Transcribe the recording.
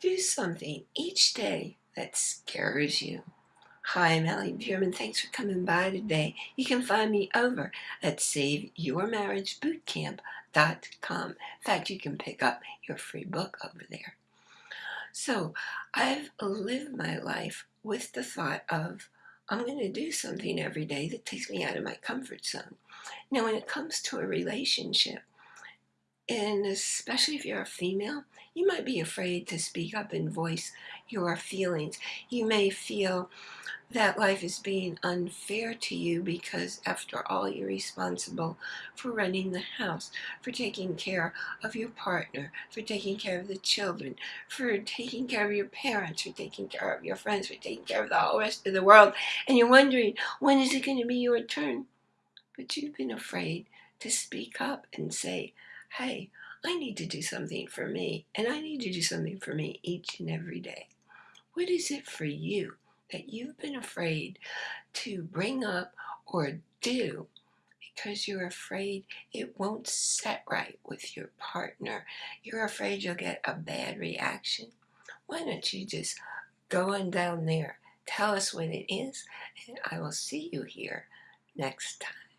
Do something each day that scares you. Hi, I'm Allie Bierman. Thanks for coming by today. You can find me over at SaveYourMarriageBootCamp.com. In fact, you can pick up your free book over there. So, I've lived my life with the thought of I'm going to do something every day that takes me out of my comfort zone. Now, when it comes to a relationship, and especially if you're a female, you might be afraid to speak up and voice your feelings. You may feel that life is being unfair to you because after all you're responsible for running the house, for taking care of your partner, for taking care of the children, for taking care of your parents, for taking care of your friends, for taking care of the whole rest of the world. And you're wondering, when is it going to be your turn? But you've been afraid to speak up and say, hey, I need to do something for me, and I need to do something for me each and every day. What is it for you that you've been afraid to bring up or do because you're afraid it won't set right with your partner? You're afraid you'll get a bad reaction? Why don't you just go on down there, tell us what it is, and I will see you here next time.